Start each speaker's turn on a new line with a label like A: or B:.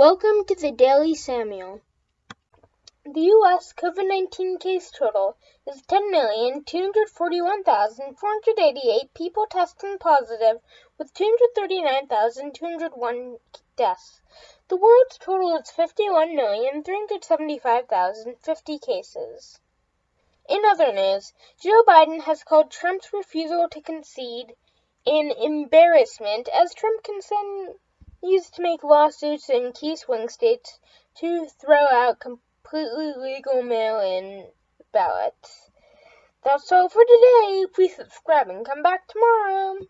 A: Welcome to the Daily Samuel. The U.S. COVID 19 case total is 10,241,488 people testing positive, with 239,201 deaths. The world's total is 51,375,050 cases. In other news, Joe Biden has called Trump's refusal to concede an embarrassment as Trump consent used to make lawsuits in key swing states to throw out completely legal mail-in ballots. That's all for today. Please subscribe and come back tomorrow.